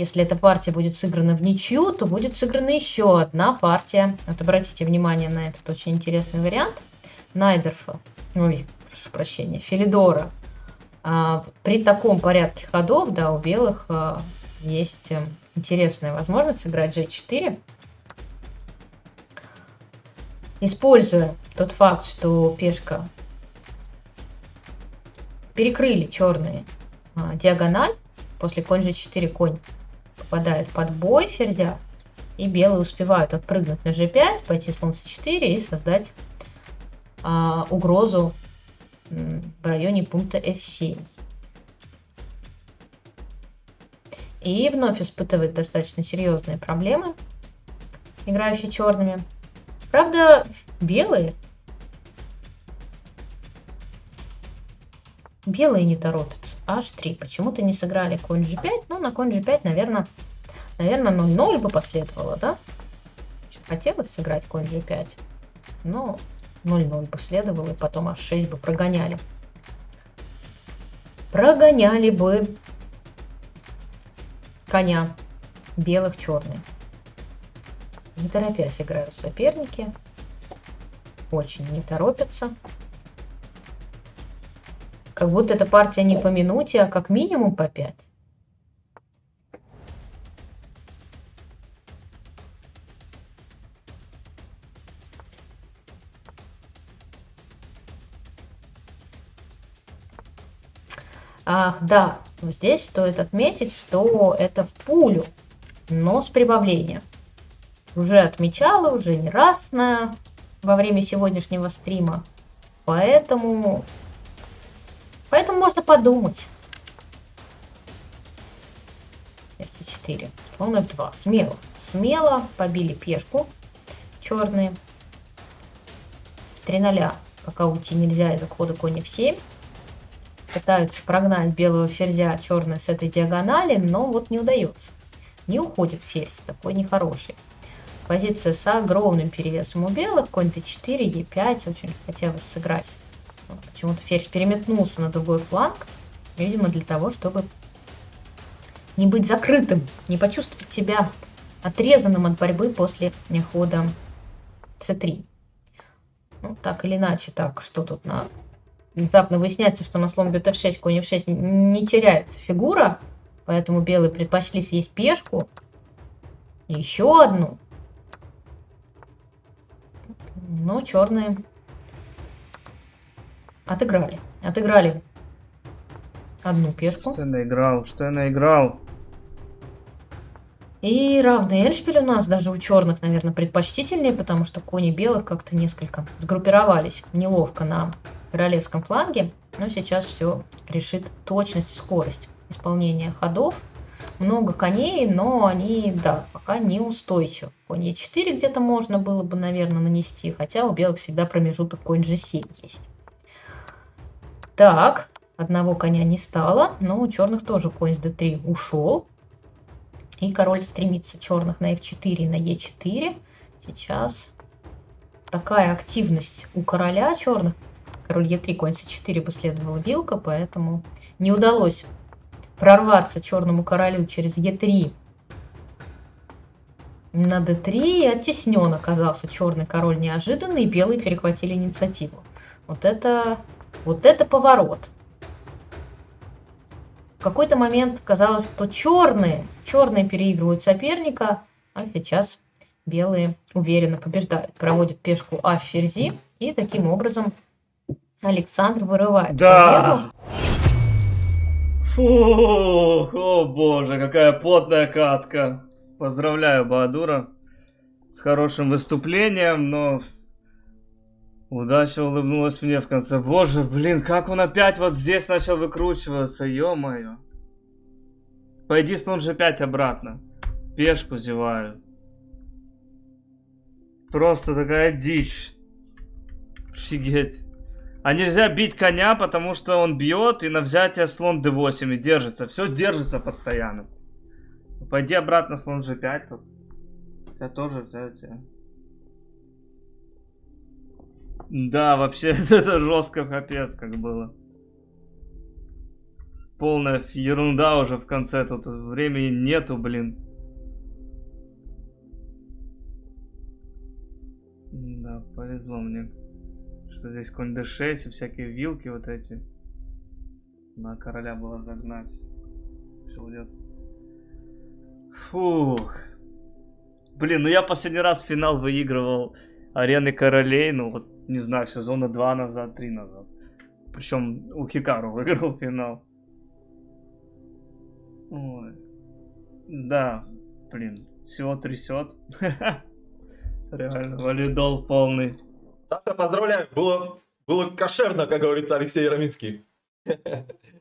Если эта партия будет сыграна в ничью, то будет сыграна еще одна партия. Вот обратите внимание на этот очень интересный вариант. Найдерфа, ой, прошу прощения, Филидора. А, при таком порядке ходов, да, у белых а, есть э, интересная возможность сыграть g4. Используя тот факт, что пешка перекрыли черные а, диагональ, после конь g4 конь попадает под бой ферзя, и белые успевают отпрыгнуть на g5, пойти слон c4 и создать а, угрозу в районе пункта f7. И вновь испытывает достаточно серьезные проблемы, играющие черными. Правда, белые белые не торопятся. H3. Почему-то не сыграли конь G5. Ну, на конь G5, наверное, наверное 0-0 бы последовало, да? Хотелось сыграть конь G5. Но 0-0 последовало, и потом H6 бы прогоняли. Прогоняли бы коня белых черный. Не торопясь играют соперники. Очень не торопятся. Как будто эта партия не по минуте, а как минимум по 5. Ах, да, здесь стоит отметить, что это в пулю, но с прибавлением. Уже отмечала, уже не раз на, во время сегодняшнего стрима. Поэтому, поэтому можно подумать. С4, слон F2. Смело, смело побили пешку черные. 3 0 пока уйти нельзя из-за хода конь F7 пытаются прогнать белого ферзя черный с этой диагонали, но вот не удается. Не уходит ферзь, такой нехороший. Позиция с огромным перевесом у белых, конь d4, e5, очень хотелось сыграть. Почему-то ферзь переметнулся на другой фланг, видимо для того, чтобы не быть закрытым, не почувствовать себя отрезанным от борьбы после хода c3. Ну, так или иначе, так, что тут на внезапно выясняется, что на слон бьет f6, конь f6 не теряется фигура, поэтому белые предпочли съесть пешку. И еще одну. Но черные отыграли. Отыграли одну пешку. Что я наиграл? Что я наиграл? И равный Эншпиль у нас даже у черных, наверное, предпочтительнее, потому что кони белых как-то несколько сгруппировались неловко на королевском фланге, но сейчас все решит точность и скорость исполнения ходов. Много коней, но они, да, пока не устойчивы. Конь Е4 где-то можно было бы, наверное, нанести, хотя у белых всегда промежуток конь G7 есть. Так, одного коня не стало, но у черных тоже конь с D3 ушел. И король стремится черных на F4 и на E4. Сейчас такая активность у короля черных король Е3, конь С4 бы следовала вилка, поэтому не удалось прорваться черному королю через Е3 на d3 и оттеснен оказался черный король неожиданно, и белые перехватили инициативу. Вот это, вот это поворот. В какой-то момент казалось, что черные, черные переигрывают соперника, а сейчас белые уверенно побеждают. Проводят пешку А в ферзи и таким образом Александр вырывает да. Фу, о боже, какая плотная катка. Поздравляю Баадура с хорошим выступлением, но удача улыбнулась мне в конце. Боже, блин, как он опять вот здесь начал выкручиваться, ё-моё. Пойди с же 5 обратно. Пешку зеваю. Просто такая дичь. Офигеть. А нельзя бить коня, потому что он бьет, и на взятие слон d8 и держится. Все держится постоянно. Пойди обратно слон g5 тут. Я тоже взятие. Да, вообще это жестко капец как было. полная ерунда уже в конце. Тут времени нету, блин. Да, повезло мне. Что здесь конь d6 и всякие вилки вот эти. На короля было загнать. Все уйдет. Фух. Блин, ну я последний раз финал выигрывал арены королей, ну вот, не знаю, сезона 2 назад, 3 назад. Причем у Хикару выиграл финал. Ой. Да, блин, всего трясет. Реально, валидол полный. Саша, поздравляю, было, было кошерно, как говорится Алексей Яроминский.